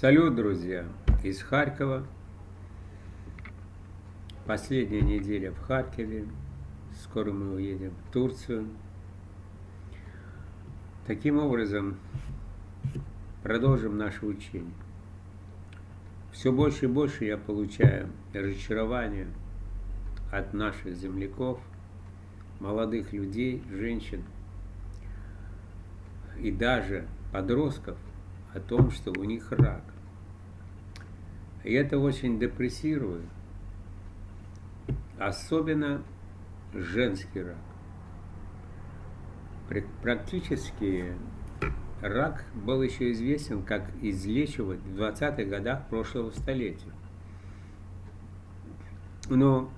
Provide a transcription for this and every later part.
Салют, друзья, из Харькова. Последняя неделя в Харькове. Скоро мы уедем в Турцию. Таким образом, продолжим наше учение. Все больше и больше я получаю разочарования от наших земляков, молодых людей, женщин и даже подростков, о том, что у них рак. И это очень депрессирует, особенно женский рак. Практически рак был еще известен, как излечивать в 20-х годах прошлого столетия. Но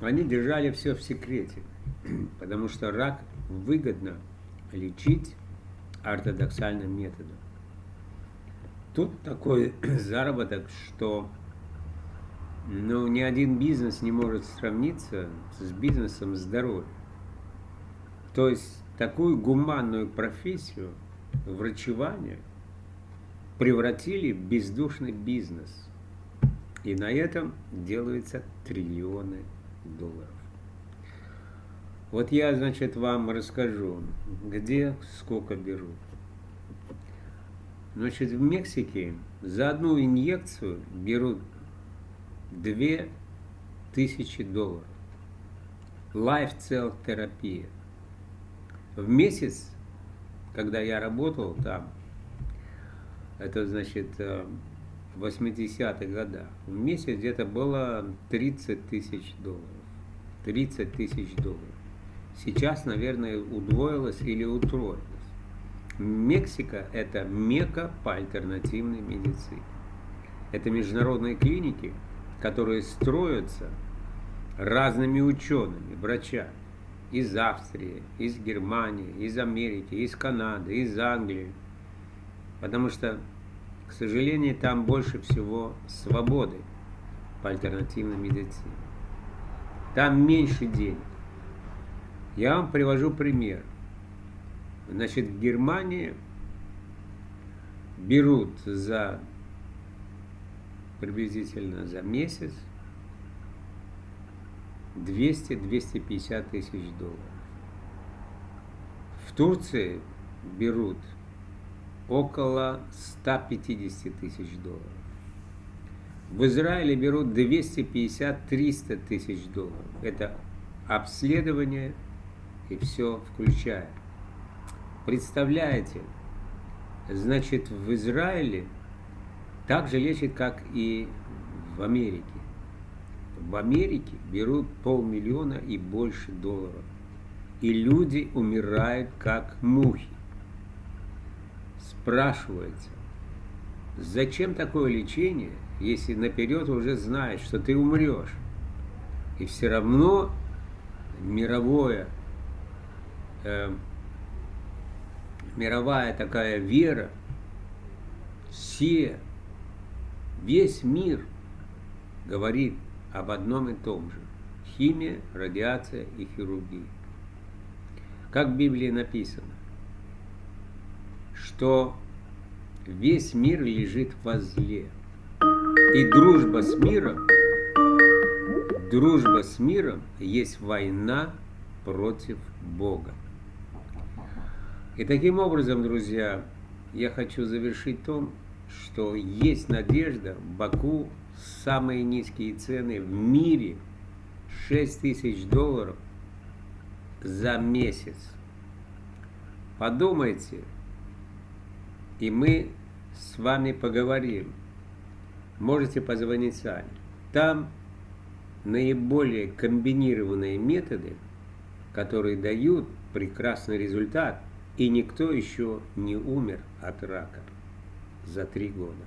они держали все в секрете, потому что рак выгодно лечить ортодоксальным методом. Тут такой заработок, что ну, ни один бизнес не может сравниться с бизнесом здоровья. То есть такую гуманную профессию врачевания превратили в бездушный бизнес. И на этом делаются триллионы долларов. Вот я, значит, вам расскажу, где сколько берут. Значит, в Мексике за одну инъекцию берут 2000 долларов. Лайфцел терапия. В месяц, когда я работал там, это значит в 80-х годах, в месяц где-то было 30 тысяч долларов. 30 тысяч долларов. Сейчас, наверное, удвоилось или утроилось. Мексика – это мека по альтернативной медицине. Это международные клиники, которые строятся разными учеными, врачами из Австрии, из Германии, из Америки, из Канады, из Англии. Потому что, к сожалению, там больше всего свободы по альтернативной медицине. Там меньше денег. Я вам привожу пример – Значит, в Германии берут за приблизительно за месяц 200-250 тысяч долларов. В Турции берут около 150 тысяч долларов. В Израиле берут 250-300 тысяч долларов. Это обследование и все включая. Представляете, значит, в Израиле так же лечат, как и в Америке. В Америке берут полмиллиона и больше долларов. И люди умирают, как мухи. Спрашивается, зачем такое лечение, если наперед уже знаешь, что ты умрешь? И все равно мировое э, мировая такая вера, все, весь мир говорит об одном и том же. Химия, радиация и хирургия. Как в Библии написано, что весь мир лежит во зле. И дружба с миром, дружба с миром есть война против Бога. И таким образом, друзья, я хочу завершить том, что есть надежда. В Баку самые низкие цены в мире 6 тысяч долларов за месяц. Подумайте, и мы с вами поговорим. Можете позвонить сами. Там наиболее комбинированные методы, которые дают прекрасный результат – и никто еще не умер от рака за три года.